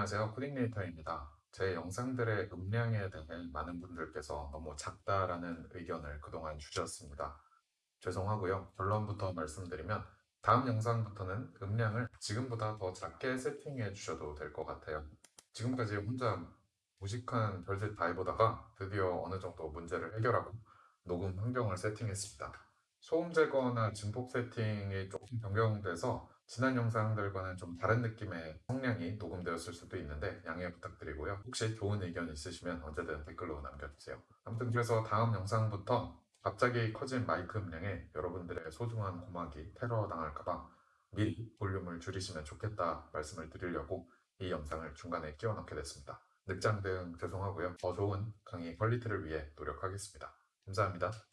안녕하세요. 코딩네이터입니다. 제 영상들의 음량에 대해 많은 분들께서 너무 작다라는 의견을 그동안 주셨습니다. 죄송하고요. 결론부터 말씀드리면 다음 영상부터는 음량을 지금보다 더 작게 세팅해 주셔도 될 것 같아요. 지금까지 혼자 무식한 별짓 다 해보다가 드디어 어느 정도 문제를 해결하고 녹음 환경을 세팅했습니다. 소음 제거나 증폭 세팅이 조금 변경돼서 지난 영상들과는 좀 다른 느낌의 성량이 녹음되었을 수도 있는데 양해 부탁드리고요. 혹시 좋은 의견 있으시면 언제든 댓글로 남겨주세요. 아무튼 그래서 다음 영상부터 갑자기 커진 마이크 음량에 여러분들의 소중한 고막이 테러 당할까봐 미리 볼륨을 줄이시면 좋겠다 말씀을 드리려고 이 영상을 중간에 끼워 넣게 됐습니다. 늑장 대응 죄송하고요. 더 좋은 강의 퀄리티를 위해 노력하겠습니다. 감사합니다.